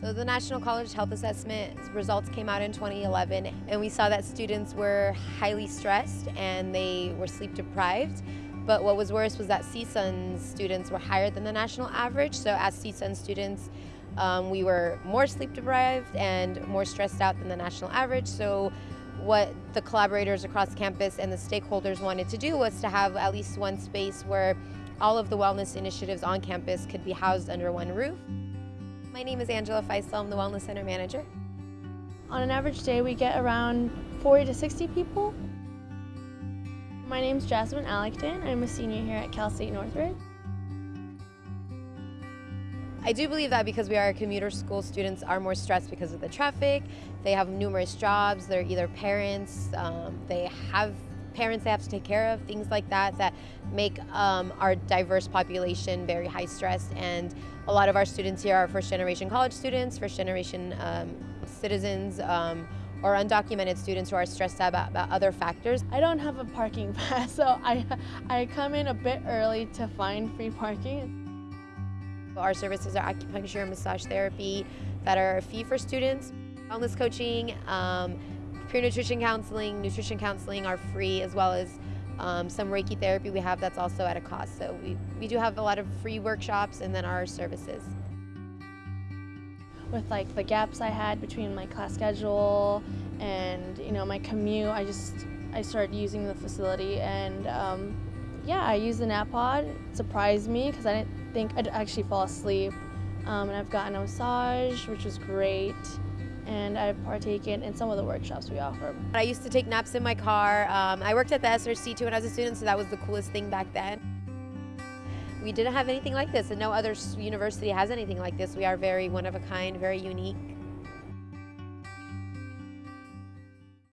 So the National College Health Assessment results came out in 2011 and we saw that students were highly stressed and they were sleep deprived. But what was worse was that CSUN students were higher than the national average. So as CSUN students, um, we were more sleep deprived and more stressed out than the national average. So what the collaborators across campus and the stakeholders wanted to do was to have at least one space where all of the wellness initiatives on campus could be housed under one roof. My name is Angela Feistel, I'm the Wellness Center Manager. On an average day, we get around 40 to 60 people. My name is Jasmine Allecton. I'm a senior here at Cal State Northridge. I do believe that because we are a commuter school, students are more stressed because of the traffic. They have numerous jobs. They're either parents, um, they have parents they have to take care of, things like that, that make um, our diverse population very high stress. And a lot of our students here are first generation college students, first generation um, citizens, um, or undocumented students who are stressed out about, about, other factors. I don't have a parking pass, so I, I come in a bit early to find free parking. Our services are acupuncture and massage therapy that are a fee for students, wellness coaching, um, Pure nutrition counseling, nutrition counseling are free as well as um, some Reiki therapy we have that's also at a cost. So we, we do have a lot of free workshops and then our services. With like the gaps I had between my class schedule and you know my commute, I just I started using the facility and um, yeah, I used the nap pod. It surprised me because I didn't think I'd actually fall asleep. Um, and I've gotten a massage, which was great and I've partaken in some of the workshops we offer. I used to take naps in my car. Um, I worked at the SRC too when I was a student, so that was the coolest thing back then. We didn't have anything like this, and no other university has anything like this. We are very one of a kind, very unique.